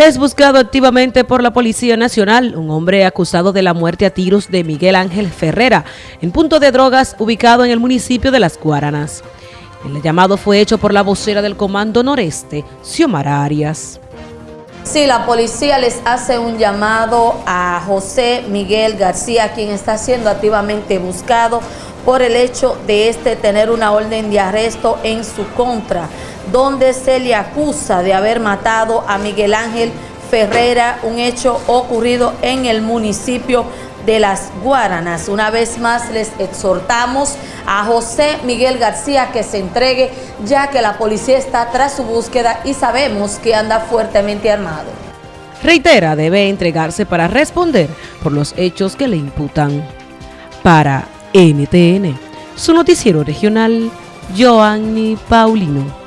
Es buscado activamente por la Policía Nacional un hombre acusado de la muerte a tiros de Miguel Ángel Ferrera en punto de drogas ubicado en el municipio de Las Guaranas. El llamado fue hecho por la vocera del Comando Noreste, Xiomara Arias. Sí, la policía les hace un llamado a José Miguel García, quien está siendo activamente buscado por el hecho de este tener una orden de arresto en su contra donde se le acusa de haber matado a Miguel Ángel Ferrera, un hecho ocurrido en el municipio de Las Guaranas. Una vez más les exhortamos a José Miguel García que se entregue ya que la policía está tras su búsqueda y sabemos que anda fuertemente armado. Reitera, debe entregarse para responder por los hechos que le imputan. Para NTN, su noticiero regional, Joanny Paulino.